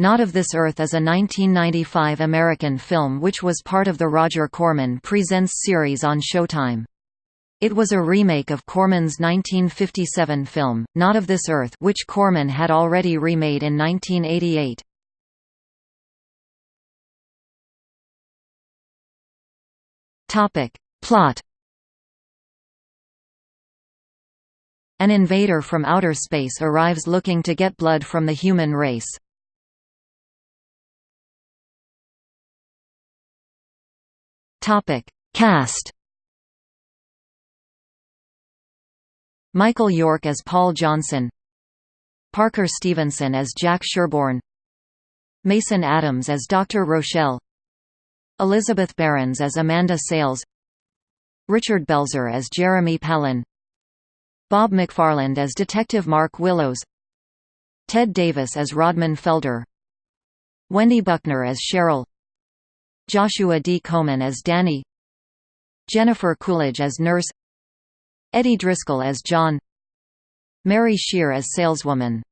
Not of This Earth is a 1995 American film which was part of the Roger Corman Presents series on Showtime. It was a remake of Corman's 1957 film, Not of This Earth which Corman had already remade in 1988. Plot An invader from outer space arrives looking to get blood from the human race. Topic: Cast. Michael York as Paul Johnson. Parker Stevenson as Jack Sherborne. Mason Adams as Dr. Rochelle. Elizabeth Barondes as Amanda Sales. Richard Belzer as Jeremy Palin. Bob McFarland as Detective Mark Willows. Ted Davis as Rodman Felder. Wendy Buckner as Cheryl Joshua D. Coman as Danny Jennifer Coolidge as Nurse Eddie Driscoll as John Mary Scheer as Saleswoman